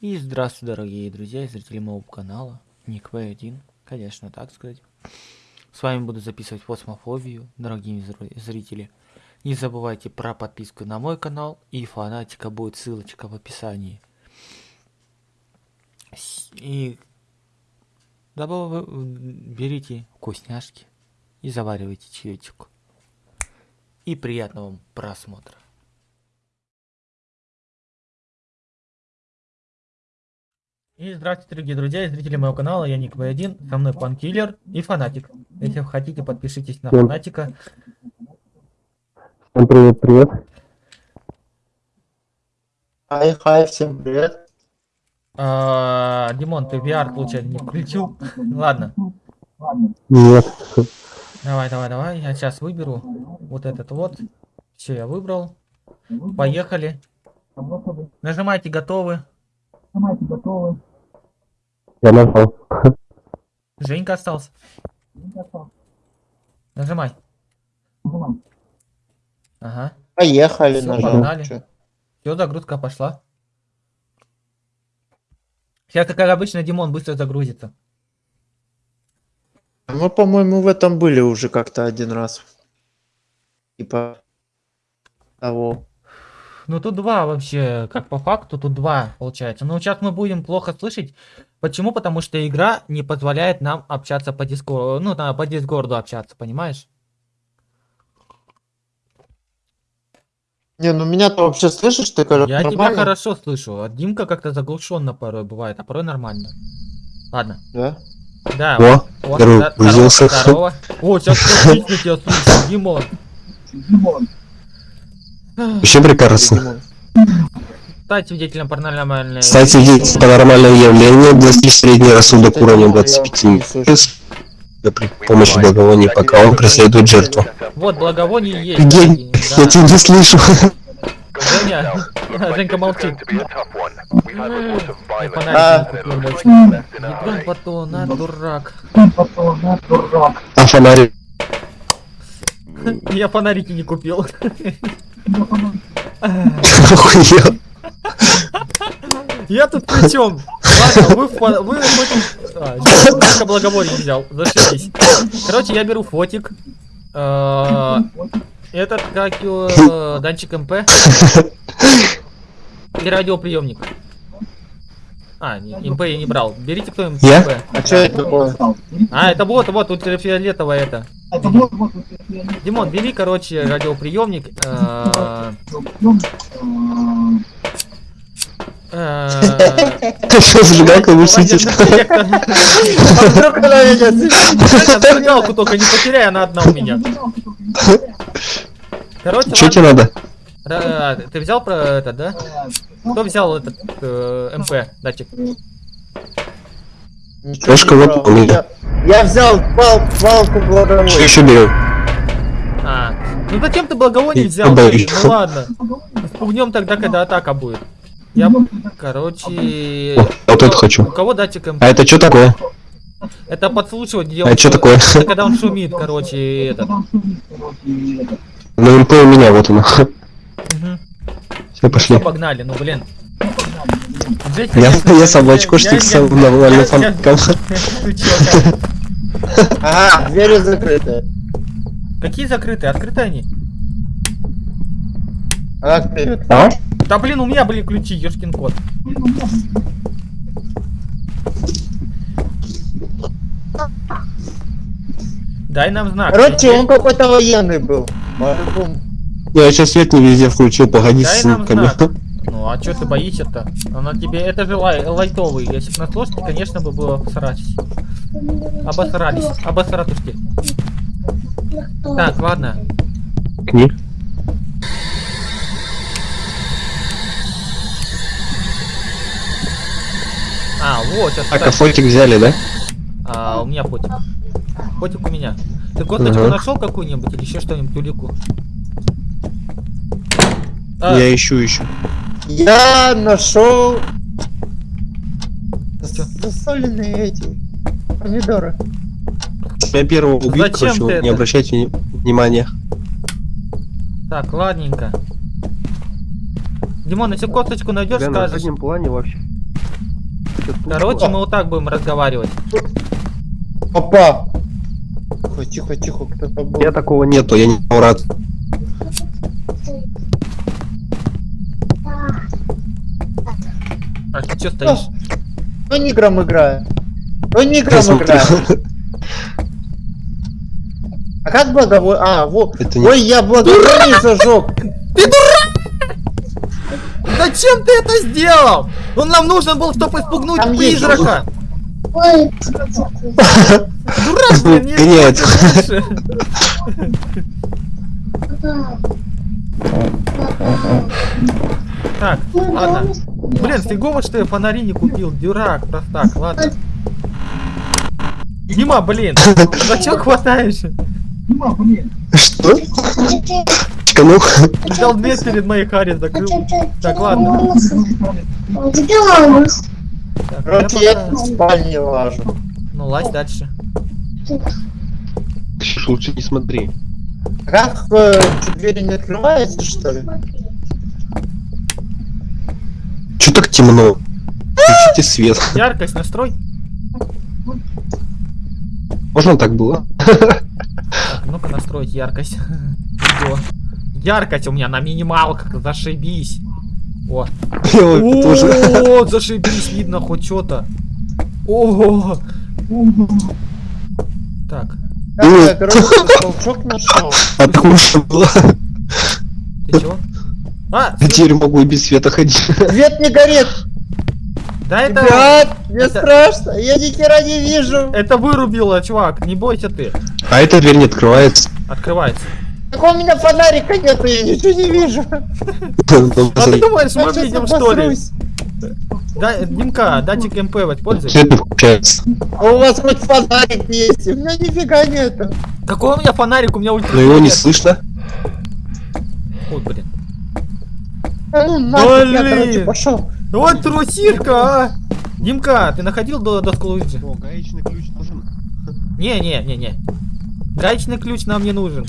И здравствуйте, дорогие друзья и зрители моего канала. Ник В1, конечно, так сказать. С вами буду записывать фосмофобию, дорогие зрители. Не забывайте про подписку на мой канал и фанатика будет ссылочка в описании. И добав... берите вкусняшки и заваривайте чаечек. И приятного вам просмотра. И здравствуйте, дорогие друзья и зрители моего канала, я Ник В1, со мной Панкиллер и Фанатик. Если вы хотите, подпишитесь на Фанатика. Всем привет, привет. Хай, хай, всем привет. А, Димон, ты VR, получается, не включил? Ладно. Нет. Давай, давай, давай, я сейчас выберу вот этот вот. Все, я выбрал. Поехали. Нажимайте готовы. Нажимайте готовы. Я нажал. Женька остался. Нажимай. Ага. Поехали, Всё, нажал. погнали. Все, загрузка пошла. Сейчас, как обычно, Димон быстро загрузится. Мы, по-моему, в этом были уже как-то один раз. Типа того. Ну тут два вообще, как по факту, тут два получается. Но сейчас мы будем плохо слышать. Почему? Потому что игра не позволяет нам общаться по дискорду. Ну, на, по дискорду общаться, понимаешь? Не, ну меня-то вообще слышишь, ты как Я тебя нормально? хорошо слышу. А Димка как-то заглушенно порой бывает, а порой нормально. Ладно. Да? Да. О, О, здорово, здорово, здорово. О, сейчас тебя слышу, Димон. Вообще прекрасно. Стать свидетелем паранормальной... Кстати, есть паранормальное явление, достичь средний рассудок уровня 25 при помощи благовоний, пока он преследует жертву. Вот, благовоние есть. Кстати, я тебя не слышу. Женя, Женька молчит. Я фонарик А. не купил больше. Ядрён батон, а, дурак. А фонарик? Я фонарики не купил. Охуел. Я тут при чем? Ладно, вы, вы хоть... А, Женька благовоние взял, зашибись. Короче, я беру фотик. Э, Этот, как его, датчик ЭМП. И радиоприемник. А, не, ЭМП я не брал. Берите кто ЭМП. Я? А что это такое? А, это вот, вот, ультрафиолетовое это. Димон, бери, короче, радиоприемник. э, э, Что, зажигалка высветишь? А вдруг она меня? Зажигалку только не потеряй, она одна у меня. Короче, Что тебе надо? Ты взял про это, да? Кто взял этот э, МП датчик? Ничего не брал. у меня. Я, я взял пал, палку Что благовой. еще берем? А, ну зачем ты благовоние взял? боюсь. Ну ладно. Спугнем тогда, когда атака будет. Я, короче, Вот это у хочу. кого датчик МП? А это что такое? Это подслушивать где А он шу- такое? Это когда он шумит, короче, этот. Ну, МП у меня, вот оно. Мгм. Все, пошли. всё, погнали, ну блин. Жесть, Я, конечно, я собачку я- я- штиксом я- нормально я- фанком. Ты чё, как? Ага, двери закрыты. Какие закрытые? Открыты они? А как ты? А? Да блин, у меня, блин, ключи, ёшкин кот. Дай нам знак. Короче, он какой-то военный был. Я сейчас свет не везде включил, погоди Дай с нам ссылками. знак. Ну а чё ты боишься-то? Она тебе, это же лай, лайтовый. Если бы на сложке, конечно бы было обосрались. Обосрались. Обосратушки. Так, ладно. Книг. А, вот, сейчас. А фотик взяли, да? А, у меня фотик. Фотик у меня. Ты косточку Ага. нашел какую-нибудь или еще что-нибудь, улику? А, Я ищу, ищу. Я нашел засоленные эти помидоры. Я первого убил, Зачем короче, ты не это? обращайте вни- внимания. Так, ладненько. Димон, если косточку найдешь, на скажешь. заднем плане вообще. Короче, мы вот так будем разговаривать. Опа! Тихо, тихо, тихо, кто-то был. Я такого нету, я не рад. Ты что стоишь? Ну ниграм играю. Ну ниграм играю. А как благовой... А, вот. Не- Ой, я благовоние зажег. Зачем ты это сделал? Он нам нужен был, чтобы испугнуть Там призрака. Ой, Дурак, блин, не Нет. Так, ладно. Блин, фигово, что я фонари не купил. Дурак, простак, ладно. Дима, блин, зачем хватаешь? Что? Чканул? Взял дверь перед моей Харри, закрыл. Так, ладно. Так, Короче, я в спальне лажу. Ну, лазь дальше. Ксюш, лучше не смотри. Как э, двери не открываются, что ли? Че так темно? Включите свет. Яркость настрой. Можно так было? Так, ну-ка настроить яркость. Видео. Яркость у меня на минималках, зашибись. О. О, зашибись, видно хоть что-то. О, так, Как я, короче, толчок нашел. А было. ты чего? А, Я теперь могу и без света ходить. Свет не горит. да это, Ребят, мне это- страшно. Я ни хера не вижу. это вырубило, чувак, не бойся ты. А эта дверь не открывается. Открывается. Так у меня фонарика нету, я ничего не вижу. А ты думаешь, мы видим что ли? Да, Димка, датчик МП. Свет не включается. А у вас хоть фонарик есть? У меня нифига нету. Какой у меня фонарик, у меня ультра. Но его не слышно. Ой, блин. Ну нафиг, я, Блин. короче, пошел. Вот трусишка, а! Димка, ты находил до доску Луиджи? О, гаечный ключ нужен. Не, не, не, не. Гаечный ключ нам не нужен.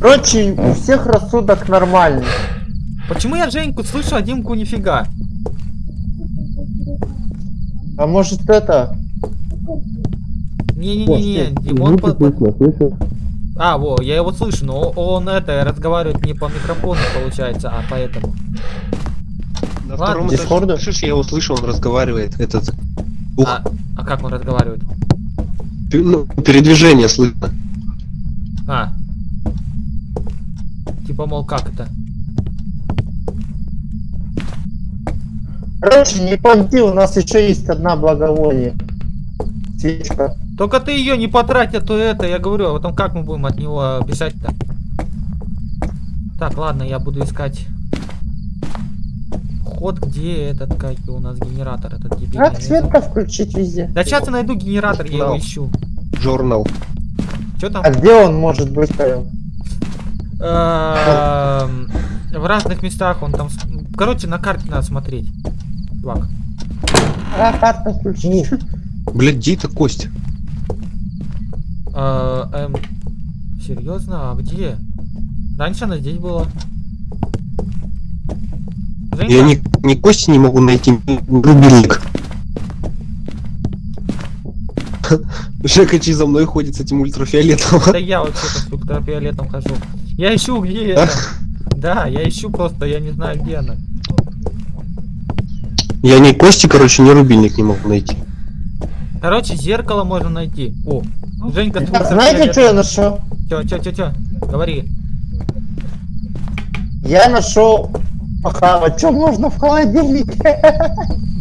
Короче, у всех рассудок нормальный. Почему я Женьку слышу, а Димку нифига? А может это? Не-не-не, Димон... по- А, во, я его слышу, но он это разговаривает не по микрофону, получается, а поэтому. На Ладно. втором этаже, Дискорда? слышишь, я его слышу, он разговаривает. Этот. Ух, А, а как он разговаривает? ну, передвижение слышно. А. Типа, мол, как это? Короче, не понти, у нас еще есть одна благовоние. Свечка. Только ты ее не потрать, а то это, я говорю, а потом как мы будем от него бежать-то? Так, ладно, я буду искать ход, где этот, как у нас генератор, этот дебильный. Как свет-то включить везде? Да сейчас я найду генератор, я его ищу. Журнал. Что там? А где он может быть? Эм, В разных местах он там... Короче, на карте надо смотреть. Чувак. А, карта включить. Блядь, где это кость? Э, эм, Серьезно? А где? Раньше она здесь была. Женька, Я ни, ни кости не могу найти, ни рубильник. Жека за мной ходит с этим ультрафиолетом. Да я вообще-то с ультрафиолетом хожу. Я ищу, где это. Да, я ищу просто, я не знаю, где она. Я ни кости, короче, ни рубильник не могу найти. Короче, зеркало можно найти. О, Женька с Так, знаете, что я нашел? Чё, чё, чё, чё? Говори. Я нашел похавать. Что можно в холодильнике?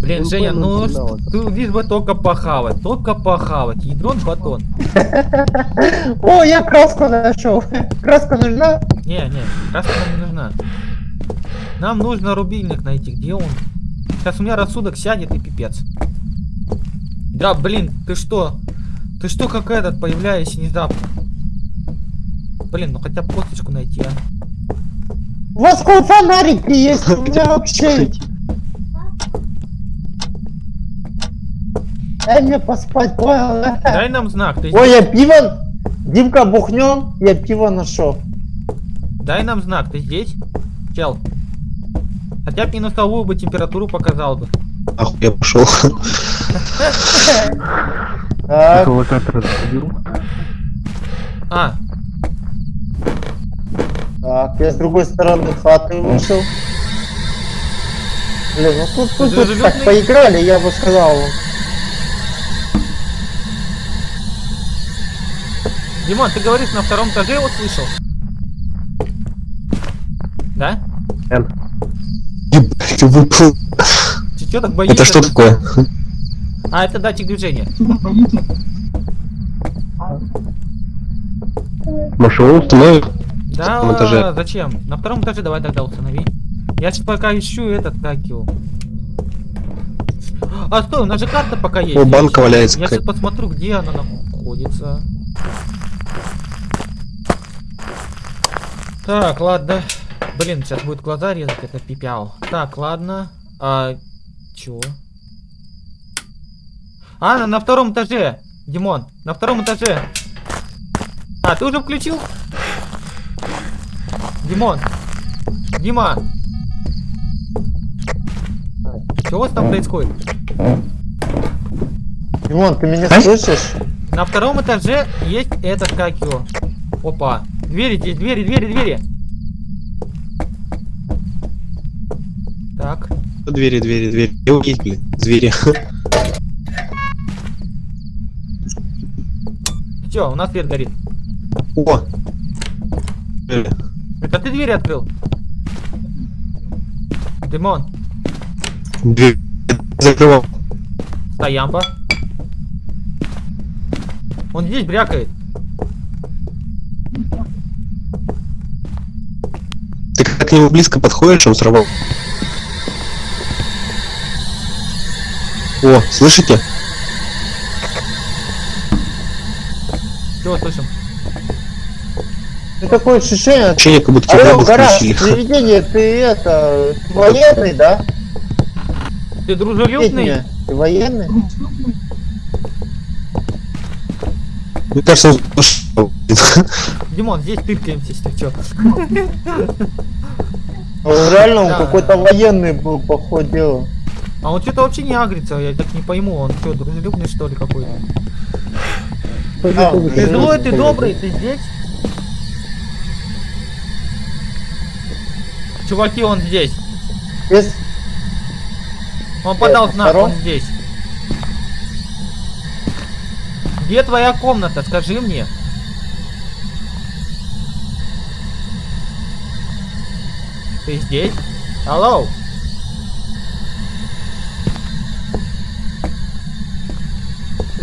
Блин, Ну, Женя, ну финал. ты лишь бы только похавать, только похавать. Ядрон батон. О, я краску нашел. Краска нужна? Не, не, краска нам не нужна. Нам нужно рубильник найти, где он? Сейчас у меня рассудок сядет и пипец. Да, блин, ты что? Ты что, как этот, появляешься внезапно? Блин, ну хотя бы косточку найти, а. У вас хоть фонарики есть? У меня вообще... Дай мне поспать, понял? да? Дай нам знак, ты Ой, я пиво... Димка, бухнем, я пиво нашел. Дай нам знак, ты здесь? Чел. Хотя бы минусовую бы температуру показал бы. Нахуй я пошел. Так, Локатор забил. А, так, я с другой стороны хаты вышел. Блин, ну тут, тут, тут так поиграли, я бы сказал. Димон, ты говоришь, на втором этаже его слышал? Да? Ебать, ты выпал. Ты чё так боишься? Это что такое? А, это датчик движения. Машину установил? Да, втором этаже? зачем? На втором этаже давай тогда установи. Я сейчас пока ищу этот, как его. А, стой, у нас же карта пока есть. О, Я банка валяется Я сейчас посмотрю, где она находится. Так, ладно. Блин, сейчас будет глаза резать, это пипял. Так, ладно. А, чё? А, на, на втором этаже. Димон, на втором этаже. А, ты уже включил? Димон. Дима. Что у вас там происходит? Димон, ты меня А? слышишь? На втором этаже есть этот как его. Опа. Двери здесь, двери, двери, двери. Так. Двери, двери, двери. Блин. Звери. Все, у нас свет горит. О! Это ты двери открыл? Димон, Дверь закрывал. стоямпа. Он здесь брякает. Ты как к нему близко подходишь, он сорвал. О, слышите? Чего слышим? Ты такое ощущение... Ощущение, как будто Алло, тебя гараж, включили. привидение, ты это... ты военный, да? Ты дружелюбный? Ты военный? Мне кажется, он. Димон, здесь тыркаемся, если чё. Он реально он Да. какой-то военный был, по ходу дела. А он что-то вообще не агрится, я так не пойму, он что, дружелюбный что ли какой-то? А, Ты злой, ты добрый, ты здесь? Чуваки, он здесь. Без- Он подал Это знак, он здесь. Где твоя комната, скажи мне? Ты здесь? Алло?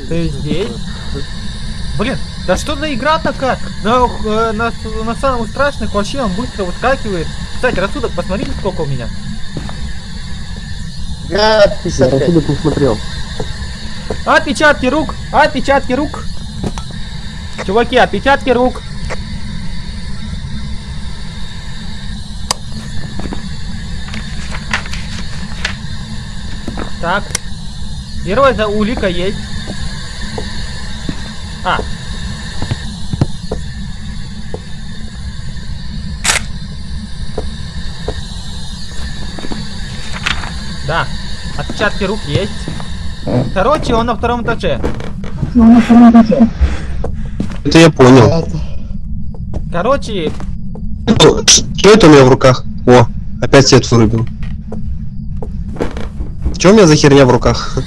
Ты здесь? Блин, да что за игра такая? На, э, на, на самых страшных вообще он быстро выскакивает. Кстати, рассудок, посмотрите, сколько у меня. Я 55. не смотрел. Отпечатки рук! Отпечатки рук! Чуваки, отпечатки рук! Так. Первая за улика есть. А. Да. Отпечатки рук есть. Короче, он на втором этаже. Это я понял. Это- Короче, Что что это у меня в руках? О, опять свет вырубил. Что у меня за херня в руках?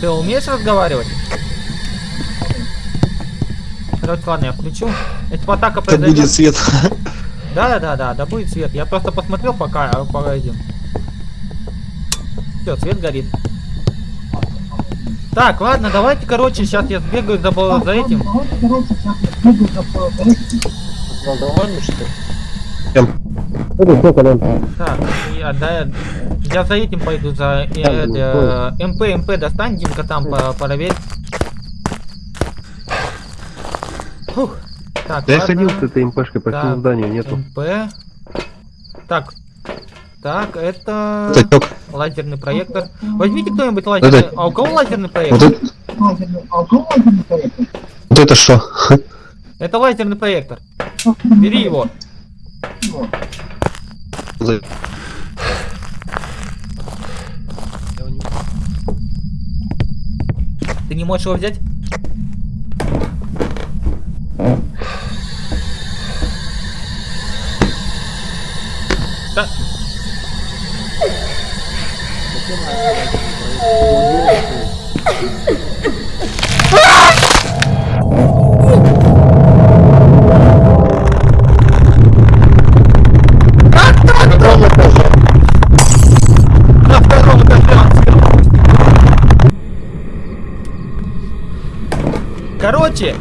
ты умеешь разговаривать? Короче, ладно, я включу. Если атака Это будет произойдет... свет. Да, да, да, да, да будет свет. Я просто посмотрел пока, а пока идем. Все, свет горит. Так, ладно, давайте, короче, сейчас я сбегаю за, бо- за этим. Ну, довольно, что ли? Так, я, да, я, я за этим пойду, за э, э, МП, МП достань, Димка, там по- проверь. Фух. Так, Да я ходил с этой МПшкой по Так, всему зданию, нету. МП. Так. Так, это Татёк, Лазерный проектор. Возьмите кто-нибудь лазерный. Это... А у кого лазерный проектор? Вот это... А у кого лазерный проектор? Вот это что? Это лазерный проектор. Бери его. Ты не можешь его взять? Да. Короче,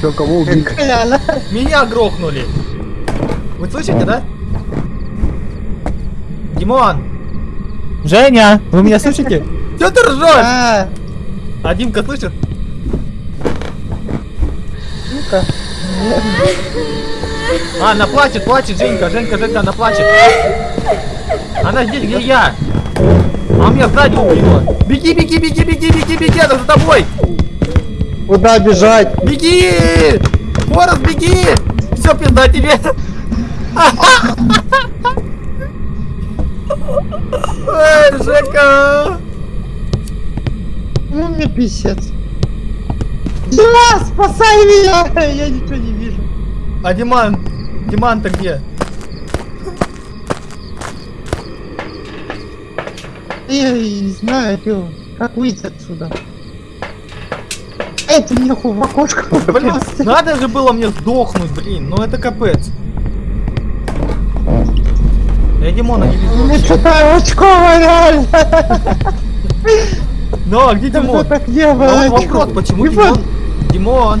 Чё, кого? Коляна. меня грохнули. Вы слышите, да? Димон! Женя! Вы меня слышите? Че ты ржешь? А, Димка слышит? ну-ка. А, она плачет, плачет, Женька, Женька, Женька, она плачет. Она здесь, где я. А меня сзади убила. Беги, беги, беги, беги, беги, беги, она за тобой. Куда бежать? Беги! Форест, беги! Все, пизда тебе! Эй, Жека! Ну мне писец. Дима, спасай меня! Я ничего не вижу. А Диман? Диман-то где? Я не знаю, чё, как выйти отсюда. Эй, ты мне в окошко Блин, надо же было мне сдохнуть, блин, ну это капец. Я Димона не. Мне вообще. что-то очково реально. Ну, а где Димон? так не Ну, было. вопрос, почему Димон. Димон? Димон!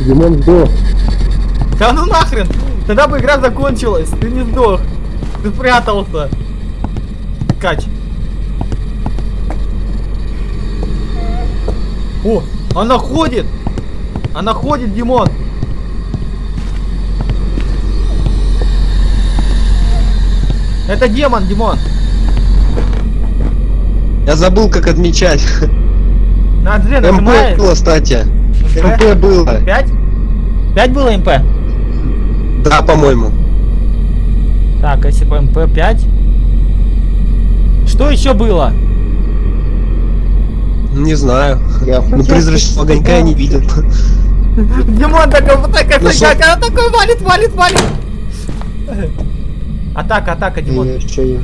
Димон сдох. Да ну нахрен! Тогда бы игра закончилась, ты не сдох. Ты спрятался. Кач. О, она ходит! Она ходит, Димон! Это демон, Димон! Я забыл, как отмечать. На G ЭМП было, кстати. ЭМП? ЭМП было. Пять? Пять было ЭМП? Да, по-моему. Так, если по ЭМП 5. Что еще было? Не знаю. Я Ну, призрачного огонька я не видел. Димон такой, вот такая Ну, фигня, она такой валит, валит, валит. Атака, атака, Димон. Я еще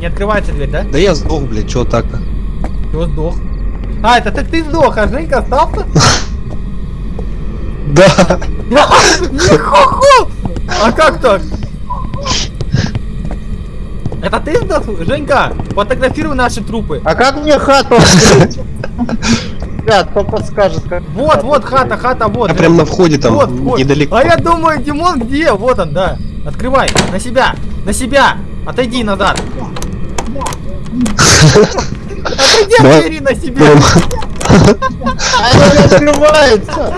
Не открывается дверь, да? Да я сдох, блядь, чё так-то? Чего сдох? А, это так ты сдох, а Женька остался? Да. Хо-хо! А как так? Это ты сдох? Женька, фотографируй наши трупы. А как мне хату открыть? Ребят, кто подскажет, как... Вот, вот хата, хата, вот. Я прям на входе там, Вот вход. недалеко. А я думаю, Димон где? Вот он, да. Открывай, на себя, на себя. Отойди назад. Отойди от двери на себя. А она не открывается!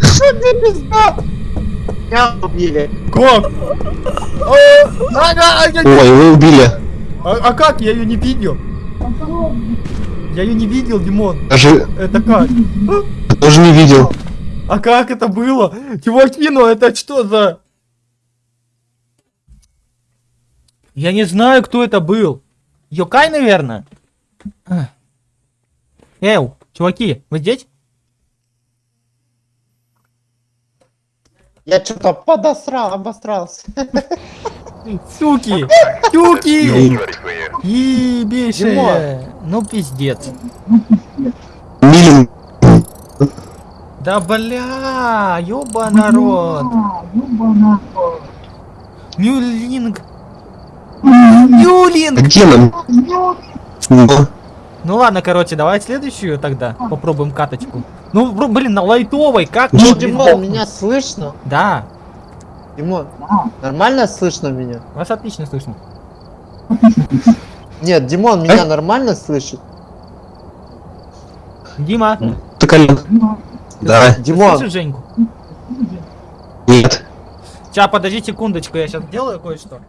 Что ты пизда? Меня убили. Как? Ага, я не- Ой, вы убили. а- а как? Я ее не видел. Я ее не видел, Димон. Даже Это как? тоже не видел. А как это было? Чуваки, ну это что за... Я не знаю, кто это был. Йокай, наверное? Эу, чуваки, вы здесь? Я что-то подосрал, обосрался. Суки! Тюки! Ебейшие! Ну пиздец. Милин. Да бля, ёба народ. Мюлинг. Мюлинг! где нам? Ну, Ну ладно, короче, давай следующую тогда. Попробуем каточку. Ну, блин, на лайтовой, как? Ну, Димон, меня слышно? Да, Димон, нормально слышно меня? вас отлично слышно. Нет, Димон меня нормально слышит? Дима, ты колен. Да, Димон, слышишь Женьку? нет. Сейчас, подожди секундочку, я сейчас сделаю кое-что.